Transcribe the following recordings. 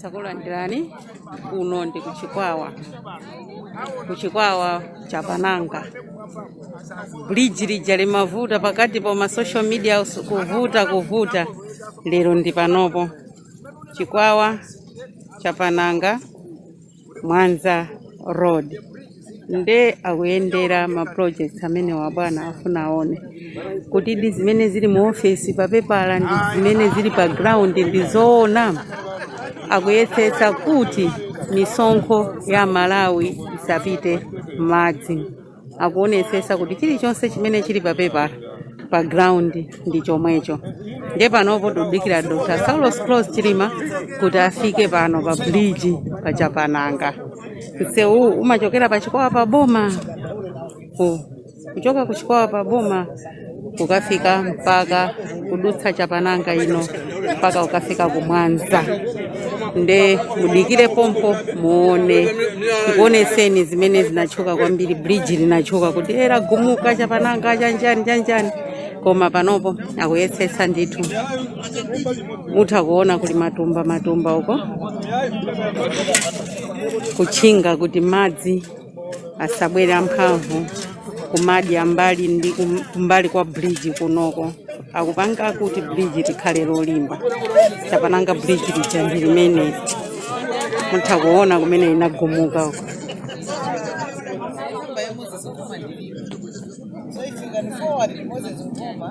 chakulandirani uno ndi kuchikwawa. Kuchikwawa cha pananga. Bridge limavuta pakati pa ma social media kuvuta kuvuta. Lero ndi panopo. Chikwawa cha pananga mwanza road nde akuyendera ma projects amene wabwana afuna aone kuti di zimene zili mu ofesi papepala ndi zimene zili pa ground ndi zoona. Kuti misonkho ya malawi isapite madzi akuonesesa kuti chilichonse chimene chili papepala pa ground ndi chomwecho. Nde panopo tudikira dr saulos clos chilima kuti afike pano pa bridge pa msewu umachokera pachikwawa pa boma. Ku- kuchoka ku chikwawa pa boma. Kukafika mpaka kudutsa chapananga ino mpaka ukafika kumwanza. Nde mudikire pompo muone. Tikuoneseni zimene zinachoka kwambiri bridge linachoka kuti era gumuka chapananga chanjani chanjani koma panopo akuyesesa ndithu. Mutha kuona kuli matumba matumba uko kuchinga kuti madzi asabwera amphamvu kumadi ambali ndi kumbali kwa bridge kunoko. Akupanga kuti bridge tikhale lolimba tapananga bridge lijambi limeneli mutha kuona kumene inagumuka uko. So if you can forward Moses Ngoma,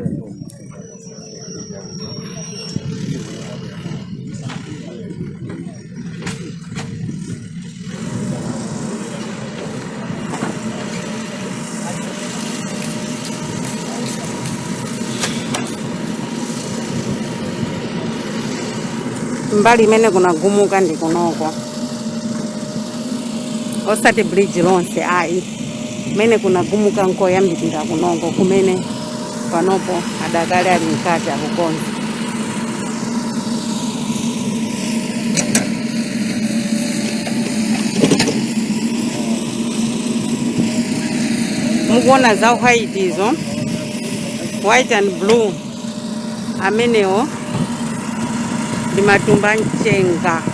mbali imene kunagumuka ndi kunoko osati bridge lonse ayi kumene kunagumuka nkoyambirira kunoko kumene. Panopo adakale ali mkati akukonza mukuona za white izo white and blue. Amenewo dimadung pancing kak.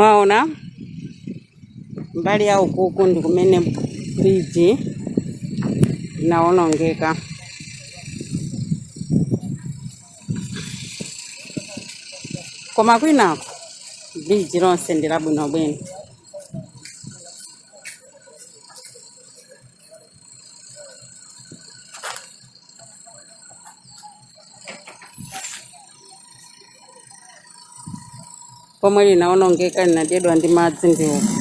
Mwaona mbali ya ukuku ndi kumene bridge inawonongeka koma kwinako bridge lonse ndi labwinobwino pomwe linaonongeka linadedwa ndi madzi ndi uku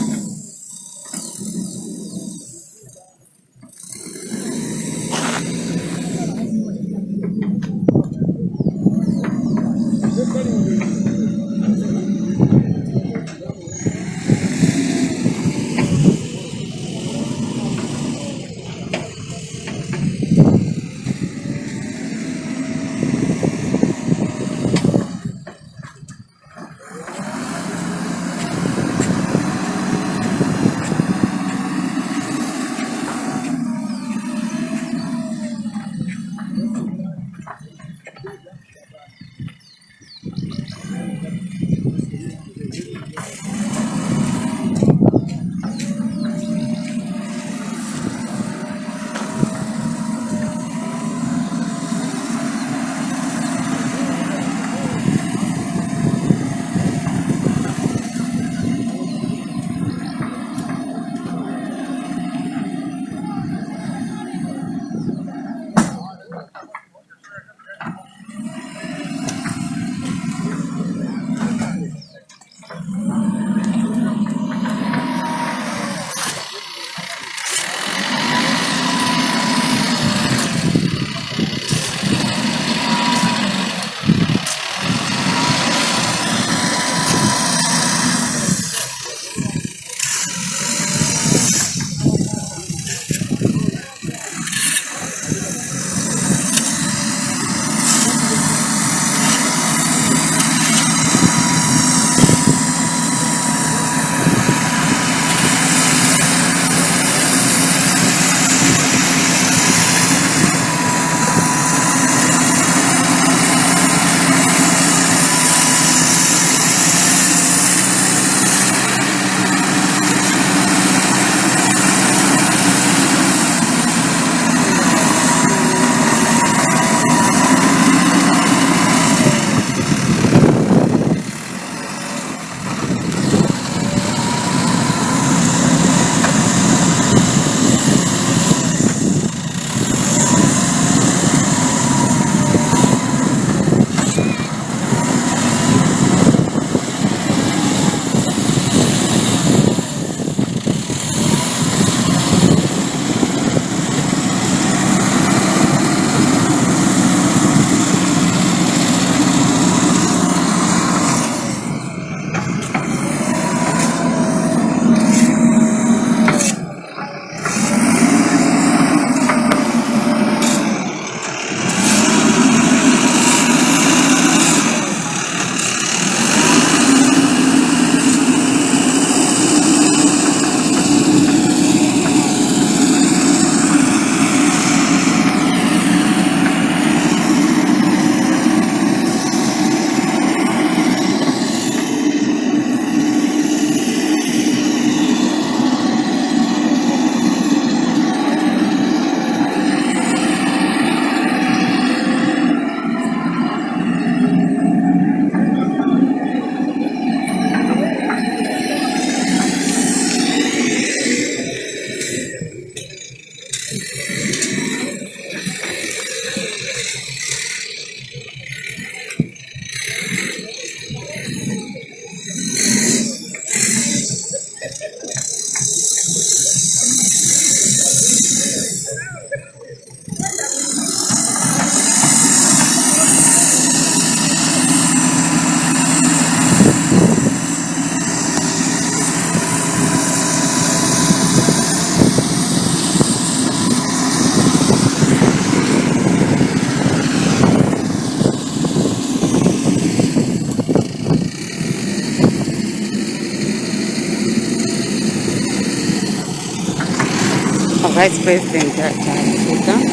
Vice president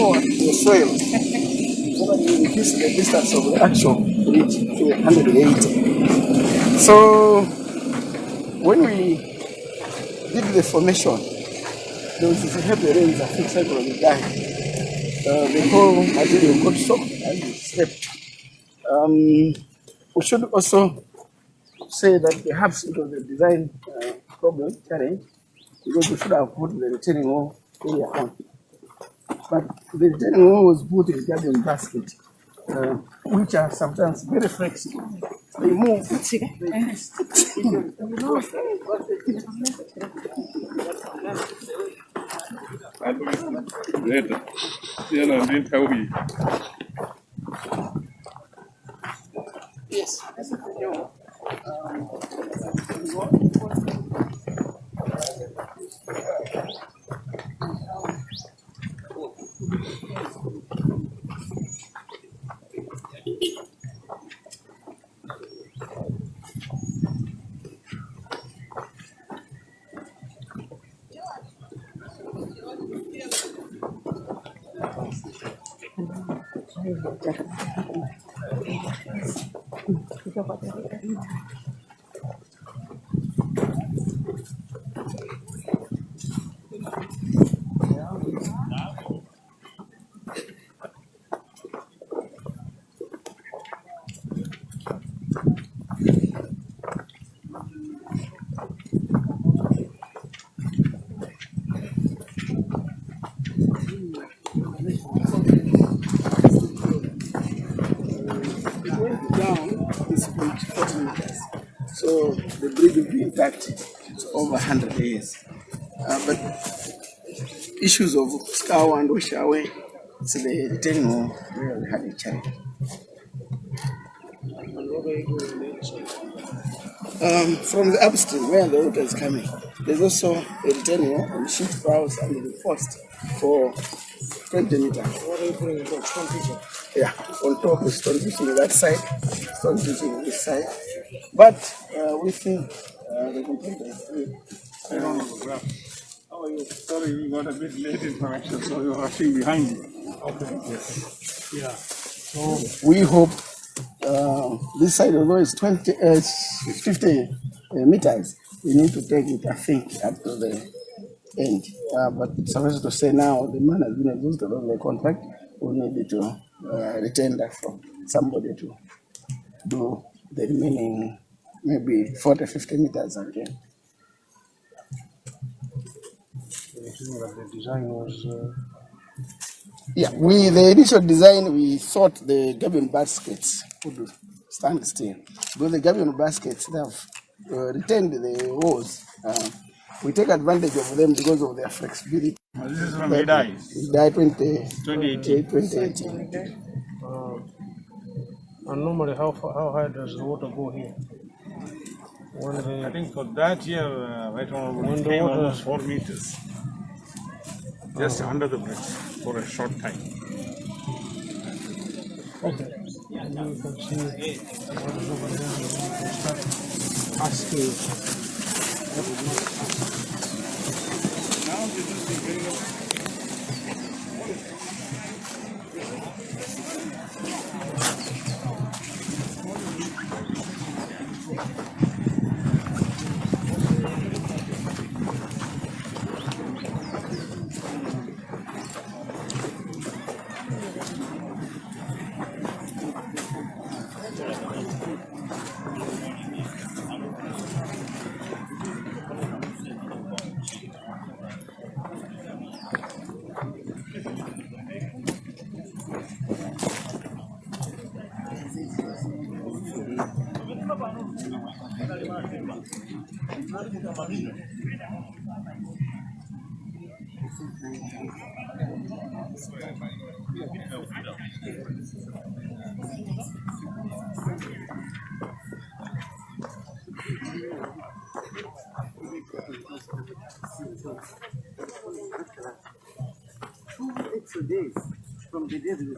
atafika the soil reduce the distance of the actual bridge to 180. So when we did the formation, there was this heavy rains that fixed on the. Uh, the whole material got soaked and slipped. Um, we should also say that perhaps it was a design uh, problem, challenge, because we should have put the retaining wall area on. But the wall was put in gabion basket, uh, which are sometimes very flexible. They move. Later. You know, didn't you. Yes. down is about 40 meters. So bridge will be it's over 100 years. Uh, but issues of scour and wash away, it's the where we had a challenge. Um, from the upstream where the water is coming, there's also a retaining wall and shift valves under the forest for 20 meters. What are you putting on. Yeah, on top is stone pitching on that side, stone pitching on this side. But uh, we think uh, the complaint is free. I don't know the graph. How are you? Sorry, we got a bit late information, so you're rushing behind me. Okay. Yeah. So We hope uh, this side, although it's 20, uh, it's 50 uh, meters, we need to take it, I think, up to the end. Uh, but suffice to say now, the man has been exhausted of the contract. We need to uh, retain that from somebody to do the remaining maybe 40, 50 meters again. you think that the design was uh, Yeah, we the initial design we thought the gabion baskets would stand still, but the gabion baskets they have uh, retained the walls. Uh, we take advantage of them because of their flexibility. This is from It died 20, 2018. 2018. uh, and normally how far, how high does the water go here? When I think for that year, uh, right on, When the came water- almost four meters. Just under the bridge for a short time. okay, and you can see what is over there. and you can start asking. Two extra days from the day we.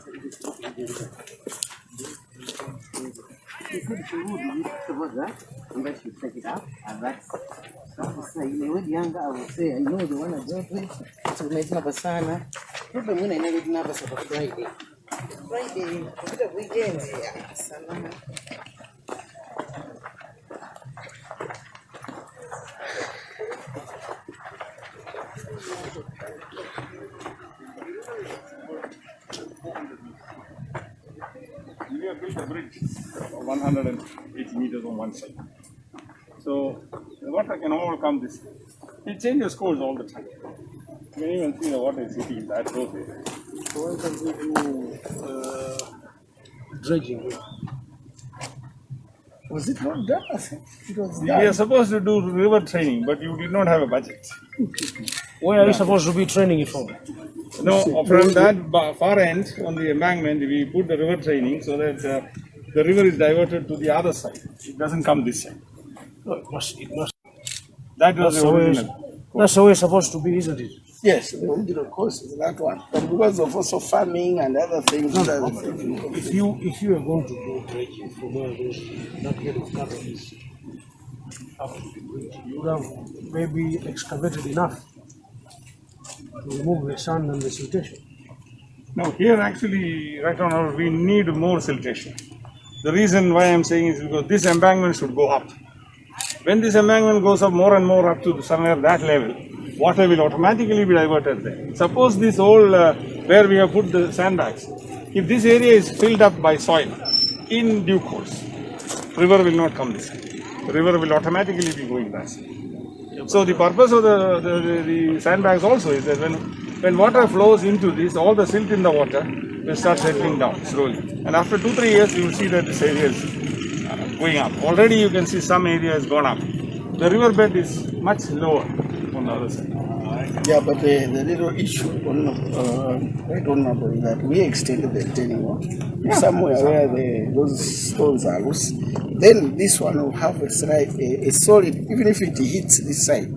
You could show you suppose that, and that you take it up, and that's sasa ile wedi yanga I will say I know the one I dealt with so nice napa sana problem when I never did napa sa Friday. Friday kupita weekend ya sana We have built a bridge of 180 meters on one side. So the water can all come this. It changes course all the time. You can even see the water is hitting that those areas. So why can't we do uh, dredging here? Was it not done? I think it was We done. are supposed to do river training, but you did not have a budget. Where are you supposed to be training it from? No, from that far end on the embankment, we put the river training so that uh, the river is diverted to the other side. It doesn't come this side. No, it must. It must. That was That's the the way. original. That's the way it's supposed to be, isn't it? Yes, the original course is that one. But because of also farming and other things, No, that- no, If you if you are going to do dredging from where those that bed of cattle is up to the bridge, you would have maybe excavated enough to remove the sand and the siltation. No, here actually, right now, we need more siltation. The reason why I'm saying is because this embankment should go up. When this embankment goes up more and more up to somewhere that level, water will automatically be diverted there. Suppose this whole, uh, where we have put the sandbags, if this area is filled up by soil in due course, river will not come this way. River will automatically be going way. So the purpose of the, the, the, the sandbags also is that when, when water flows into this, all the silt in the water will start settling down slowly. And after two, three years, you will see that this area is going up. Already you can see some area has gone up. The riverbed is much lower on the other side. Yeah, but the, the little issue on uh, right on number is that we extended the retaining wall somewhere where the, those stones are loose. Then this one will have a a, a solid, even if it hits this side,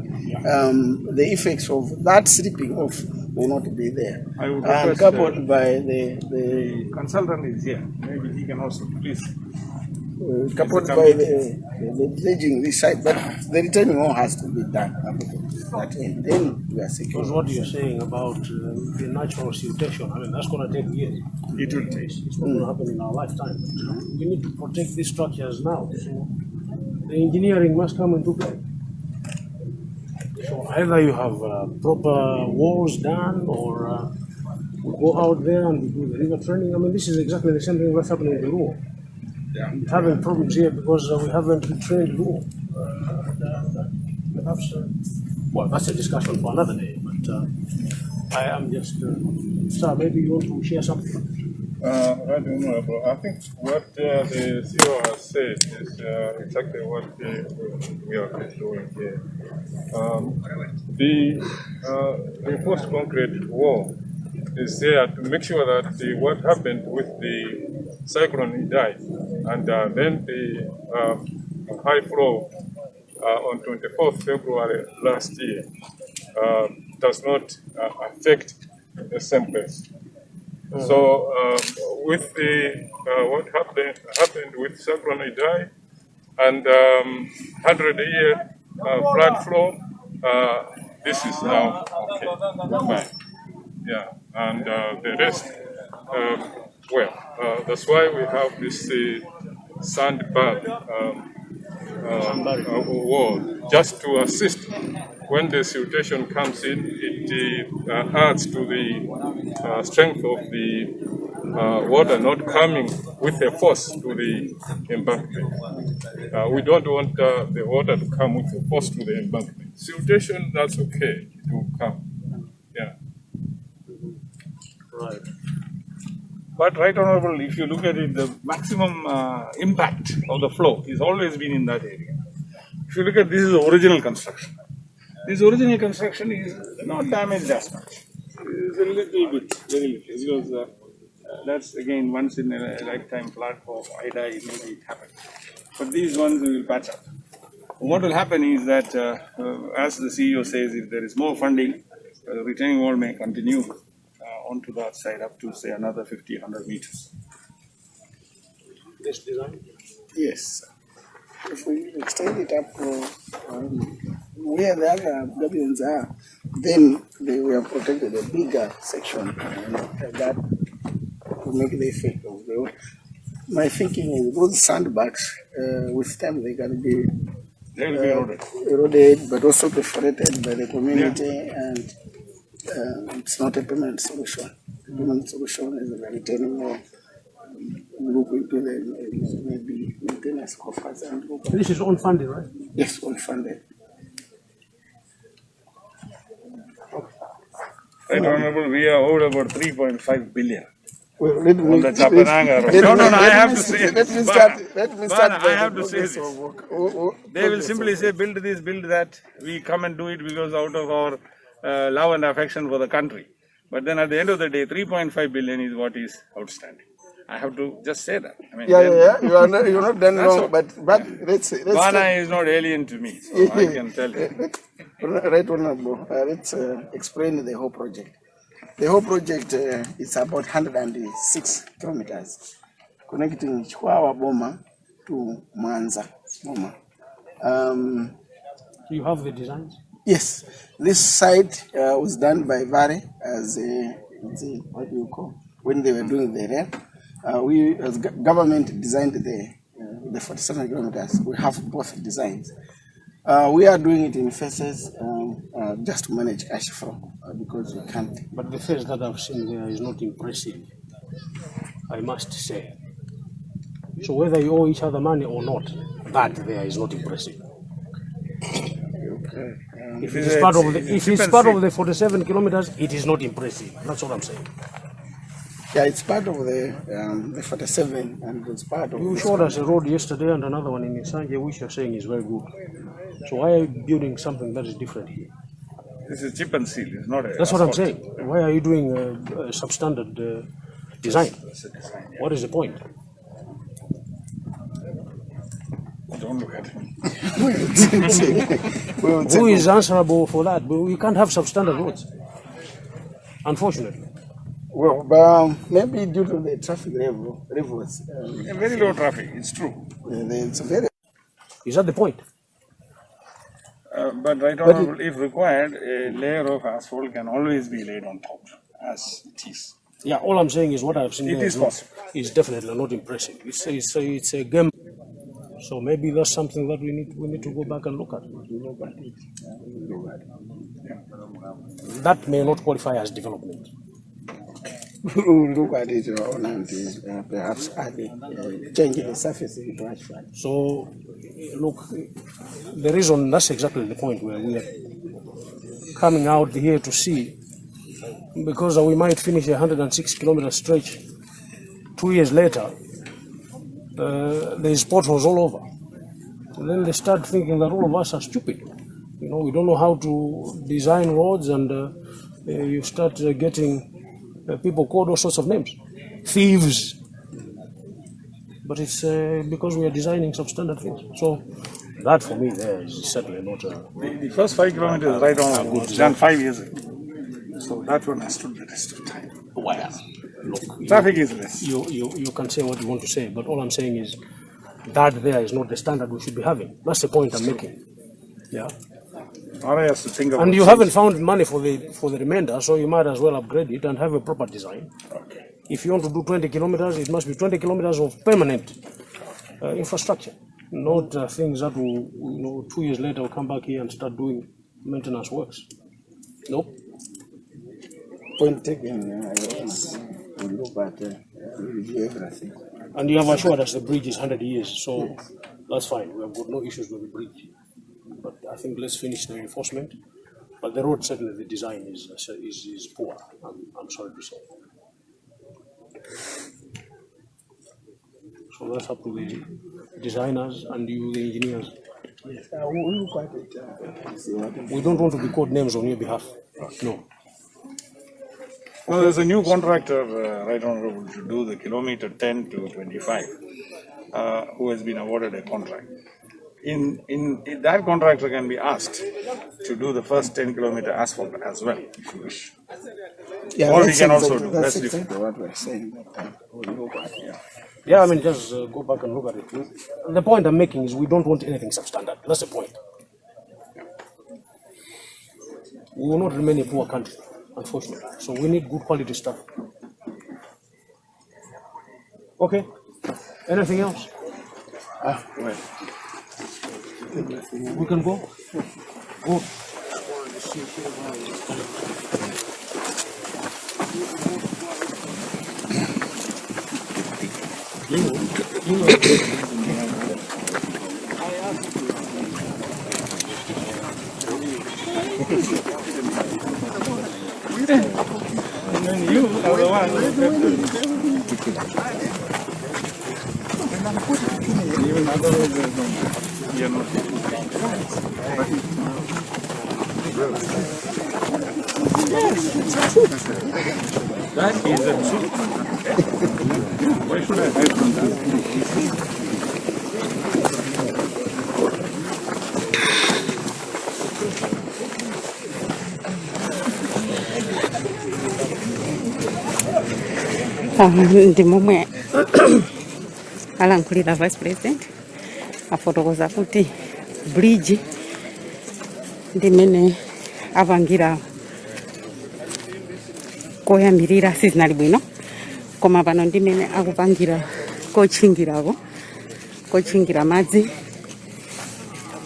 um, the effects of that slipping off will not be there. I would and request, coupled by the, the The consultant is here. Maybe he can also please. Uh, coupled by the, the dredging this side, but the retaining wall has to be done. That end. Then we are secure. Because what you're saying about uh, the natural siltation, I mean, that's going to take years. It will take. It's not going to happen in our lifetime. But we need to protect these structures now. So the engineering must come into play. So either you have uh, proper walls done or uh, we go out there and we do the river training. I mean, this is exactly the same thing that's happening in the Luo. We're having problems here because uh, we haven't retrained Luo. Uh, and, uh, perhaps, uh, well, that's a discussion for another day, but uh, I am just, uh, sir, maybe you want to share something? Uh, right, Honorable. I think what uh, the CEO has said is uh, exactly what uh, we are doing here. Um, the uh, reinforced concrete wall is there to make sure that the, what happened with the cyclone Idai, and uh, then the uh, high flow uh, on 24th February last year uh, does not uh, affect the same place. So um, with the uh, what happened happened with Cyclone Idai, and um, 100 year uh, flood flow. Uh, this is now okay, fine. Yeah, and uh, the rest, um, well, uh, that's why we have this uh, sand um, uh, uh, wall just to assist when the siltation comes in. It uh, adds to the uh, strength of the uh, water not coming with a force to the embankment. Uh, we don't want uh, the water to come with a force to the embankment. Siltation, that's okay, it will come. Yeah. Right. But right honorable, if you look at it, the maximum uh, impact of the flow is always been in that area. If you look at this is the original construction. This original construction is not damaged as much. It's a little bit, very little, because uh, that's again once in a lifetime flood for Idai, maybe it happened. But these ones will patch up. What will happen is that, uh, uh, as the CEO says, if there is more funding, uh, retaining wall may continue onto that side up to say another 50, 100 meters. This design? Yes. If we extend it up uh, um, where the other pavilions are, then they will have protected a bigger section and that will make the effect of the My thinking is those sandbags, uh, with time they can be will be eroded. eroded but also perforated by the community and uh, it's not a permanent solution. The permanent solution is a retaining wall. Look into the uh, maybe maintenance coffers and look This is unfunded, right? yes, well funded. Right honorable, we are owed about 3.5 billion. Well, let me. On the Chapananga road. let No, me- no, no, I have me- to say Let me Bana, start, let me start. I by the have to say this. of work. Oh, oh, They will simply of- say, build this, build that. We come and do it because out of our uh, love and affection for the country. But then at the end of the day, 3.5 billion is what is outstanding. I have to just say that. I mean, Yeah, then- yeah, yeah, you are not, you're not done wrong, all. but, but let's, let's. Ghana take- is not alien to me, so I can tell you. Right, honorable, uh, let's uh, explain the whole project. The whole project uh, is about 106 kilometers connecting Chikwawa Boma to Mwanza Boma. Um, You have the designs? Yes, this site uh, was done by Vale as a, let's see, what do you call, when they were doing the rail. Uh, we, as go- government designed the, uh, the 47 kilometers, we have both designs. Uh, we are doing it in phases um, uh, just to manage cash flow uh, because we can't. But the face that I've seen there is not impressive, I must say. So whether you owe each other money or not, that there is not impressive. If it is part of the, if it's part of the 47 kilometers, it is not impressive. That's what I'm saying. Yeah, it's part of the um, the 47 and it's part of. You showed us a road yesterday and another one in Nsanje, which you're saying is very good. So why are you building something that is different here? This is chip and seal, it's not a. That's what I'm saying. Why are you doing a, a substandard uh, design? What is the point? Don't look at me. Who is answerable for that? But we can't have substandard roads. Unfortunately. Well, but, um, maybe due to the traffic level, levels, um, Very low traffic, it's true. it's very Is that the point? Uh, but right honorable, if required, a layer of asphalt can always be laid on top, as it is. Yeah, all I'm saying is what I've seen It there is not- possible. is definitely not impressive. It's it's it's a game. So maybe that's something that we need we need to go back and look at. That may not qualify as development. look at it on and uh, perhaps add it, uh, change the surface into asphalt. So, look, the reason that's exactly the point where we are coming out here to see, because we might finish a 106 kilometer stretch two years later, uh, there's potholes all over. And then they start thinking that all of us are stupid. You know, we don't know how to design roads, and uh, uh, you start uh, getting uh, people called all sorts of names, thieves, but it's uh, because we are designing substandard things. So that for me there is certainly not a. The, the first five kilometers right on was done five years ago. So that one has stood the test of time. Well, look, you, Traffic is less. you, you, you can say what you want to say, but all I'm saying is that there is not the standard we should be having. That's the point I'm making. Yeah. RI has to think about And you change. haven't found money for the for the remainder, so you might as well upgrade it and have a proper design. Okay. If you want to do 20 kilometers, it must be 20 kilometers of permanent uh, infrastructure, not uh, things that will, you know, two years later will come back here and start doing maintenance works. Nope. Point taken, will look at, uh, review everything. And you have assured us the bridge is 100 years, so that's fine. We have got no issues with the bridge. But I think let's finish the enforcement. But the road, certainly the design is, is, is poor, I'm, I'm sorry to say. So that's up to the designers and you, the engineers. Yes, I will look at it, uh, We don't want to be called names on your behalf. No. Well, there's a new contractor, uh, right honorable, to do the kilometer ten to twenty-five, uh, who has been awarded a contract. In, in, in that contractor can be asked to do the first ten kilometer asphalt as well, if you wish. Yeah, Or we can also exactly- do, That's that's different. exactly what we're saying that time. We'll look at it. Yeah, I mean, just uh, go back and look at it. The point I'm making is we don't want anything substandard. That's the point. We will not remain a poor country, unfortunately. So we need good quality stuff. Okay. Anything else? Ah, well, We can go. Go. and then you are the one. Even otherwise, you're not. That is a soup. Ndi momwe alankhulira vice president. Afotokoza kuti bridge. Ndimene apangira koyambirira sizinali bwino. Koma pano ndimene akupangira kotchingirako kotchingira madzi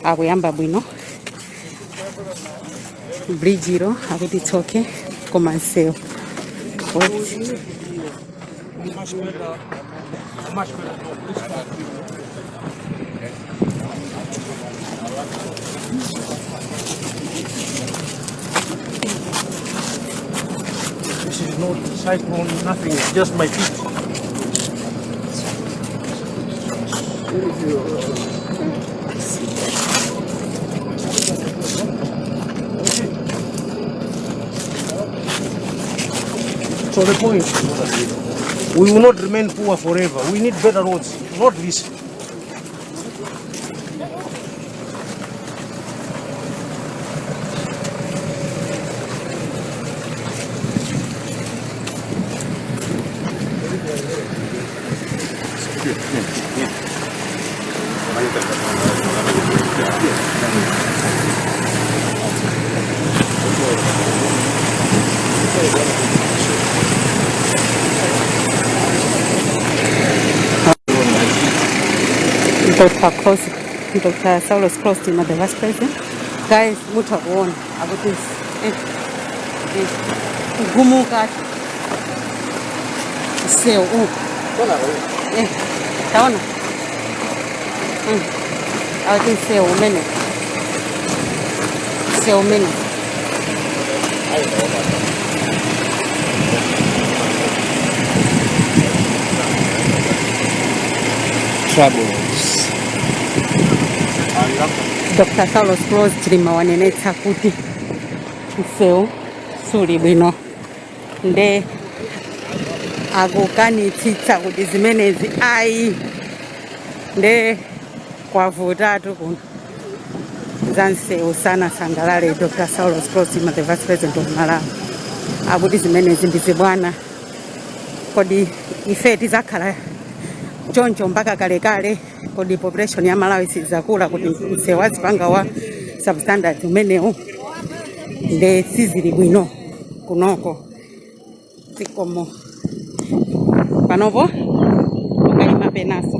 akuyamba bwino. Bridge ilo akuti tsoke koma msewu Wait. This is not cyclone, nothing. It's just my feet. So the point, we will not remain poor forever. We need better roads, not this. Dr. Klaus, Dr. Saulos Klaus team at the vice president. Guys, mutakuona akuti eh, eh, kugumuka seo uh. eh, taona mm. akuti seo umene seo umene Troubles. Dr. Saulos Rose wanenetsa kuti msewu suli bwino nde akukanitsitsa kuti zimenezi ayi nde kwavutatu kuno za sana sangalale Dr. Saulos Cross ima the vice president of Malawi akuti zimenezi ndizibwana kodi ife tizakhala choncho mpaka kalekale kodi population ya malawi sizakula kuti msewazi panga wa substandard umenewu nde sizili bwino kunoko. Zikomo panopo ukayima penaso